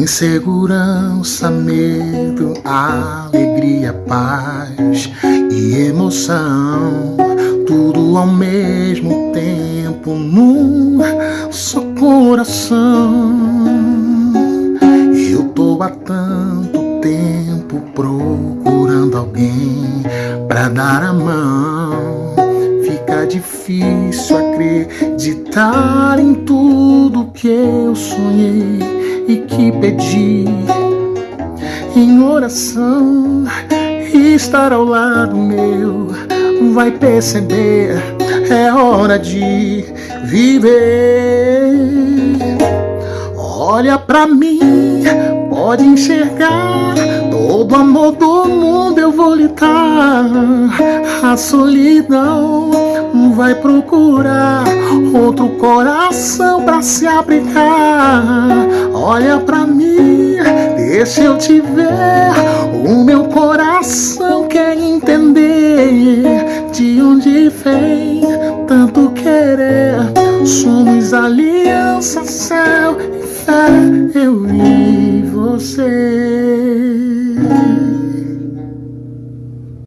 Insegurança, medo, alegria, paz e emoção, tudo ao mesmo tempo num só coração. Eu tô há tanto tempo procurando alguém pra dar a mão. Fica difícil acreditar em tudo que eu sonhei e que pedi em oração. Estar ao lado meu vai perceber, é hora de viver. Olha pra mim, pode enxergar todo amor do mundo eu vou lhe dar. A solidão vai procurar outro coração pra se abrigar. Olha pra mim, deixa eu te ver. O meu coração quer entender de onde vem tanto querer. Somos aliança, céu e fé, eu e você.